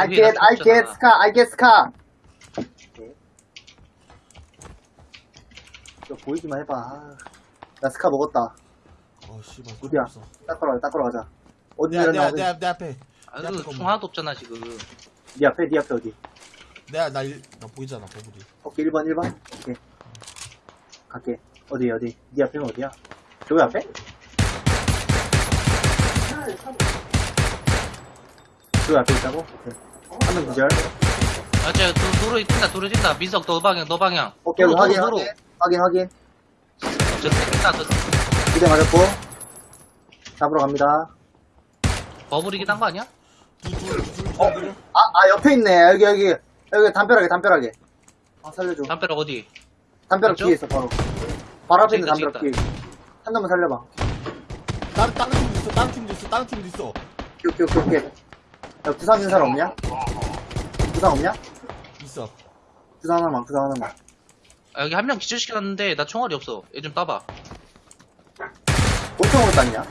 I get, 나 I get scar, I get scar. 오케이. 너 보이기만 해봐. 아, 나 스카 먹었다. 어 씨발 어디야? 없어. 닦으러 가자, 닦으러 가자. 어디 내, 내, 일어나? 내, 내 앞에 아, 야, 그, 잠깐만. 총 하나도 없잖아, 지금. 네 앞에, 네 앞에 어디? 내가 나, 일- 나 보이잖아 버블이 오케이, 1번, 1번. 오케이. 갈게. 어디, 어디? 네 앞에는 어디야? 저기 앞에? 저기 앞에 있다고? 오케이. 한명 기절. 아, 저, 도, 도로 뛴다, 도로 뛴다. 민석, 너 방향, 너 방향. 오케이, 도로, 확인, 도로. 확인, 확인, 확인. 저, 뛴다, 저, 기대 맞았고. 잡으러 갑니다. 버블이긴 한 거 아니야? 어? 아, 아, 옆에 있네. 여기, 여기. 여기 담벼락에, 담벼락에. 아, 살려줘. 담벼락 어디? 담벼락 맞죠? 뒤에 있어, 바로. 바로 앞에 있는 담벼락 뒤에. 한 놈만 살려봐. 다른 다른 팀도 있어 다른 팀도 있어 다른 팀도 있어 오케이, 오케이, 오케이. 야, 부상 있는 사람 없냐? 부상 없냐? 있어 부상 하나만, 부상 하나만. 아, 여기 한 명 기절시켰는데, 나 총알이 없어. 얘 좀 따봐. 권총으로 땄냐?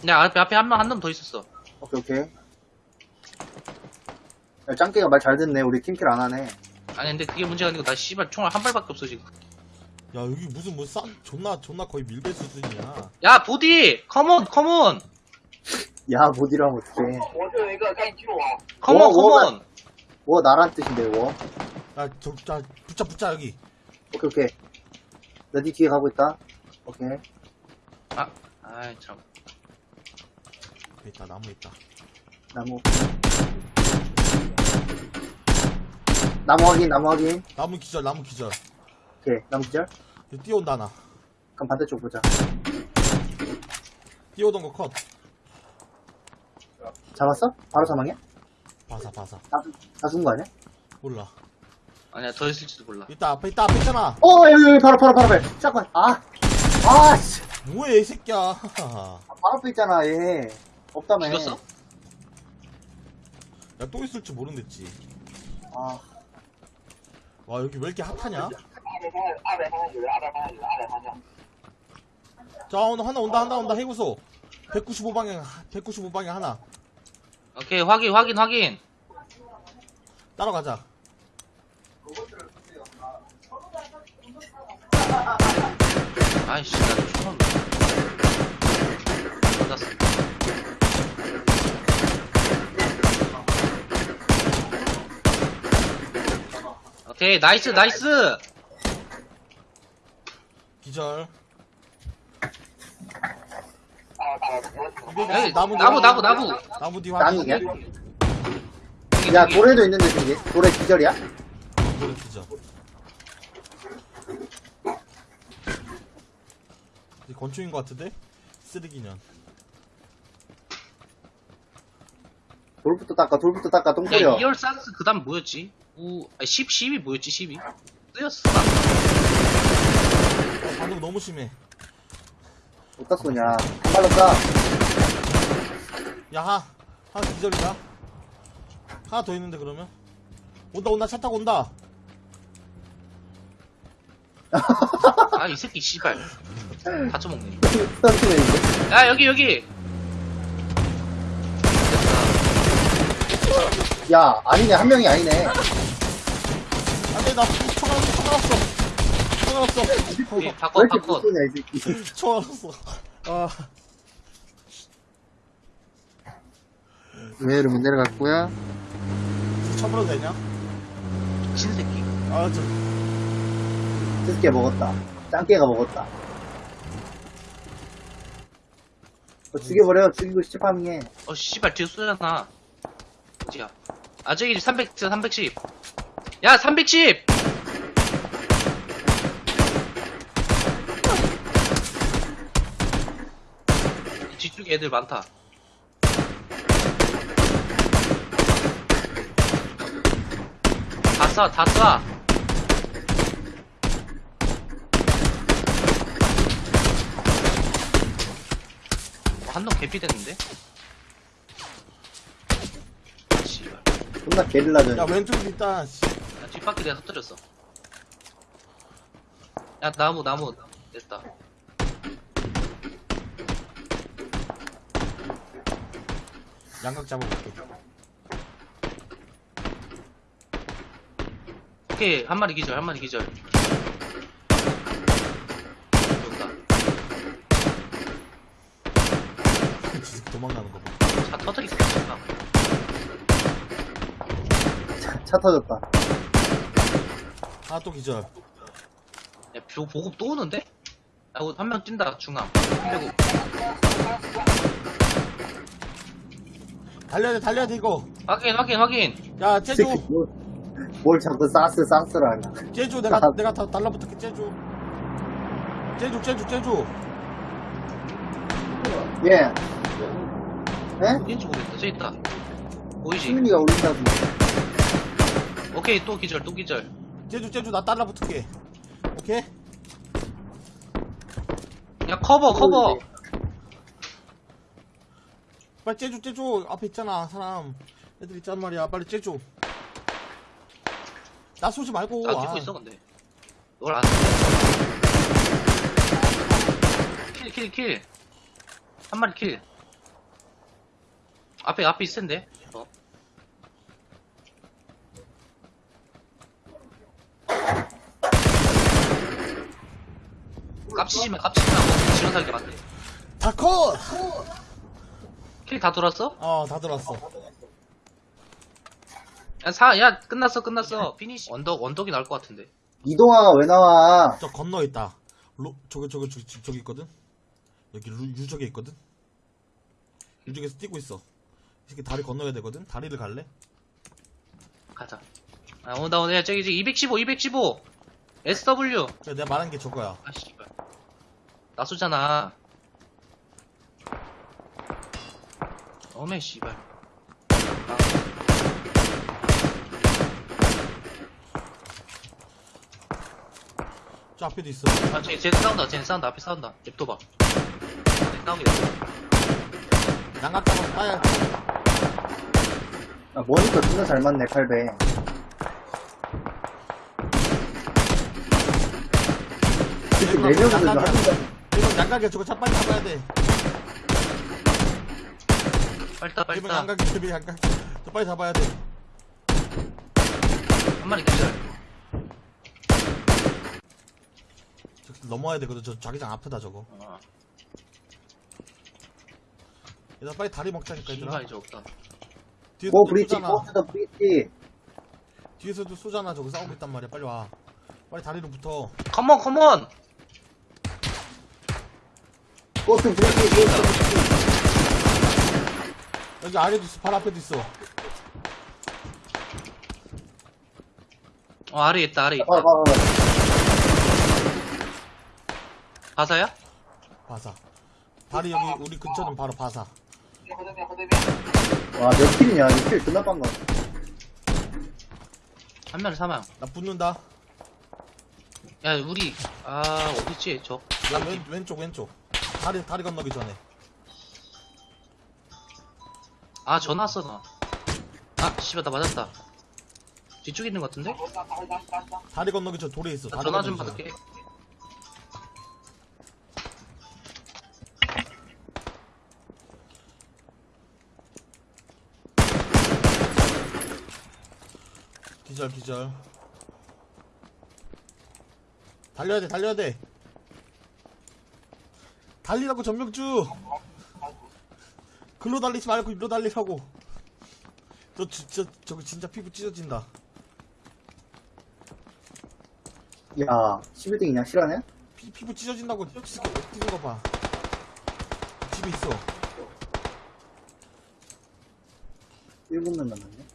근데 앞에, 앞에 한 명, 한 놈 더 있었어. 오케이, 오케이. 야, 짱깨가 말 잘 듣네. 우리 팀킬 안 하네. 아니, 근데 그게 문제가 아니고, 나 씨발 총알 한 발밖에 없어, 지금. 야 여기 무슨 뭐 싼 존나 존나 거의 밀배 수준이야 야, 보디! 컴온, 컴온! 야, 못 이러면 어떡해. 我这有一个，赶紧救我！ 컴온, 워, 워가- 컴온! 워, 나란 뜻인데, 워. 야저 자, 붙자 붙자 여기 오케이, 오케이. 나 니 뒤에 가고 있다. 오케이. 아, 아이, 참. 앞에 있다 나무 있다 나무. 나무 확인, 나무 확인. 나무 기절 나무 기절 오케이, 나무 기절. 여기 뛰어온다 하나 그럼 반대쪽 보자. 뛰어오던 거컷 잡았어? 바로 사망이야? 바사 바사 다다쏜거 아니야? 몰라. 아니야 더 있을지도 몰라. 이따 앞에 이따 앞에 있잖아. 어 여기 여기 바로 바로 바로 앞에. 잠깐 아아 씨. 뭐야 이 새끼야. 아, 바로 앞에 있잖아 얘. 없다며. 죽었어? 야 또 있을지 모른댔지. 아 와 여기 왜 이렇게 핫하냐? 자 오늘 하나 온다 한나온다 해구소. 195방향 195방향 하나. 오케이, 확인, 확인, 확인. 따라가자 아이씨, 나 총알 맞았어. 오케이, nice, nice! 기절 아, 네, 여기 나무 나무 나무 나무 나무 뒤 나무 확인. 야 야 돌에도 있는데 저기 돌에 기절이야? 이거는 기절. 이 건축인 것 같은데? 쓰레기년. 돌부터 닦아 돌부터 닦아 똥 뿌려. 2열 산스 그 다음 뭐였지? 우, 아, 10, 10이 뭐였지 10이? 뜨였어 나. 반응 너무 심해. 어디다 쏘냐. 한 발로 쏴. 야 하, 하나 기절이다 하나 더 있는데 그러면? 온다 온다 차 타고 온다 아, 이 새끼, 씨발. 다쳐먹네. 야, 여기, 여기! 야, 아니네. 한 명이 아니네. 안돼 나총 알았어 총 알았어 총 알았어 왜 바꿔, 바꿔. 새끼. 총 알았어 아 왜 이러면 내려갔고요? 쳐버려도 되냐? 미친 새끼. 아저 스스케 먹었다. 짱깨가 먹었다. 어, 죽여버려. 죽이고 시파밍해. 어, 씨발, 뒤에 쏘잖아. 어디야? 아, 저기 310, 310. 야, 310! 애들 많다. 다 쏴, 다 쏴! 어, 한놈 개피 됐는데? 씨발. 존나 게릴라전. 야 왼쪽에 있다 씨. 야, 뒷바퀴 내가 터뜨렸어. 야, 나무, 나무. 됐다. 양각 잡아볼게. 오케이 한 마리 기절 한 마리 기절 도망가는 거 봐. 차 터뜨리겠다 차, 차 터졌다. 하나 또 기절. 야 보- 보급 또 오는데? 한명 뛴다 중앙 그리고 달려야 돼, 달려야 돼, 이거. 확인 확인 확인 야, 이 제주. 새끼 뭘, 뭘 자꾸 사스 사스를 하냐. 제주, 내가, 아. 내가 다 달라붙을게, 제주. 제주, 제주, 제주. 예. 에? 어딘지 모르겠다 저기 있다 보이지? 시민이가 올린다고. 오케이 또 기절 또 기절 제주, 제주, 나 달라붙을게. 오케이? 야 커버 커버 빨리 제주, 제주. 앞에 있잖아, 사람. 애들 있단 말이야. 빨리 제주. 나 쏘지 말고. 나 아. 찍고 있어 근데 널 안. kill kill kill. 한 마리 kill. 앞에 앞에 있을 텐데. 어. 깝치지 마, 깝치지 마. 뭐, 지원 살게 맞대. 다 컷! kill 다 돌았어? 어, 다 들어왔어. 야, 사, 야, 끝났어, 끝났어. finish. 언덕, 언덕이 나올 것 같은데. 이동아, 왜 나와? 저 건너 있다. 로, 저기, 저기, 저기, 저기, 저기 있거든? 여기 루, 유적에 있거든? 유적에서 뛰고 있어. 이 새끼 다리 건너야 되거든? 다리를 갈래? 가자. 아, 온다, 온다. 야, 저기, 저기, 215, 215. SW. 그래, 내가 말한 게 저거야. 아, 씨발. 나 쏘잖아. 어메, 씨발. 저 앞에도 있어. 아, 쟤, 쟤 싸운다, 쟤 싸운다, 앞에 싸운다. 냅둬봐. 쟤. 양각 잡아, 빠야. 아, 모니터 진짜 잘 맞네, 칼배. 명이서 한. 명, 이건 양각이야. 저거 차 빨리 잡아야 돼. 빨리 이번 따. 양각이야. 이번 양각. 저 빨리 잡아야 돼. 한 마리 기절. 저 넘어야 되거든. 저 자기장 아프다, 저거. 어, 얘들아, 빨리 다리 먹자니까, 얘들아. 씨발, 이제 없다. 뒤에서 go to bridge, 쏘잖아. go to the bridge. 뒤에서도 쏘잖아. 저거 싸우고 있단 말이야. 빨리 와. 빨리 다리로 붙어. 컴온, 컴온! 고투 브릿지, 고투 브릿지. 여기 아래도 있어. 바로 앞에도 있어. 어 아래 있다 아래 있다. 어, 어, 어. 바사야? 바사. 바로 여기 우리 근처는 바로 바사. 와몇 킬이냐 이킬 끝났단 거. 한 명을 사망. 나 붙는다. 야 우리 아 어딨지 저 야 왼, 왼쪽 왼쪽. 다리 다리 건너기 전에. 아 전화 왔어 나아 씨발 나 맞았다. 뒤쪽에 있는 것 같은데? 다리 건너기 저 돌에 있어. 다리 전화 좀 건너기 받을게. 기절 기절. 달려야 돼 달려야 돼. 달리라고 점령주! 글로 달리지 말고 일로 달리라고. 너 진짜 저거 진짜 피부 찢어진다. 야, 11등이냐? 실화냐? 피, 피부 찢어진다고 뛰는 거 봐. 집에 있어. 7명 남았네.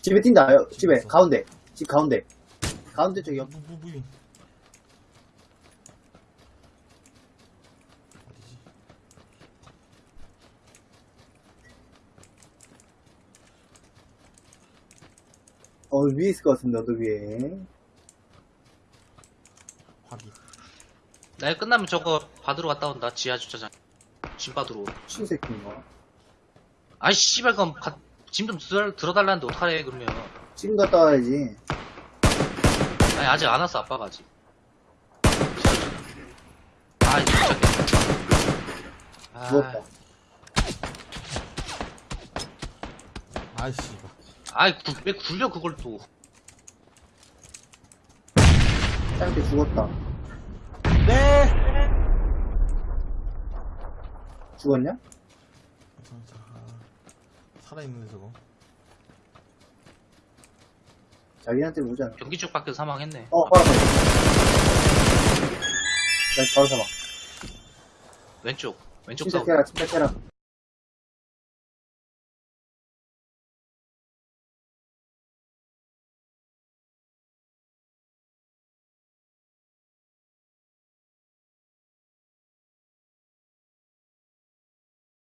집에 뛴다, 여, 집에. 있어. 가운데. 집 가운데. 가운데 쪽이요. 무, 무, 무인. 어 위에 있을 것 같습니다 언덕 위에. 확인. 날 끝나면 저거 받으러 갔다 온다 지하 주차장. 짐 받으러 신새끼인가? 아이 씨발 그럼 가- 짐 좀 들어달라는데 어떡하래 그러면. 지금 갔다 와야지. 아니 아직 안 왔어 아빠가 아직. 지하 아. 진짜 아. 아이씨. 아이, 구- 왜 굴려, 그걸 또. 짧게 죽었다. 네! 죽었냐? 살아있는데 저거 자기한테 않아. 경기 쪽 밖에서 사망했네. 어, 바로 사망. 나 바로 사망. 왼쪽. 왼쪽 침착 싸우. 해라, 침착해라.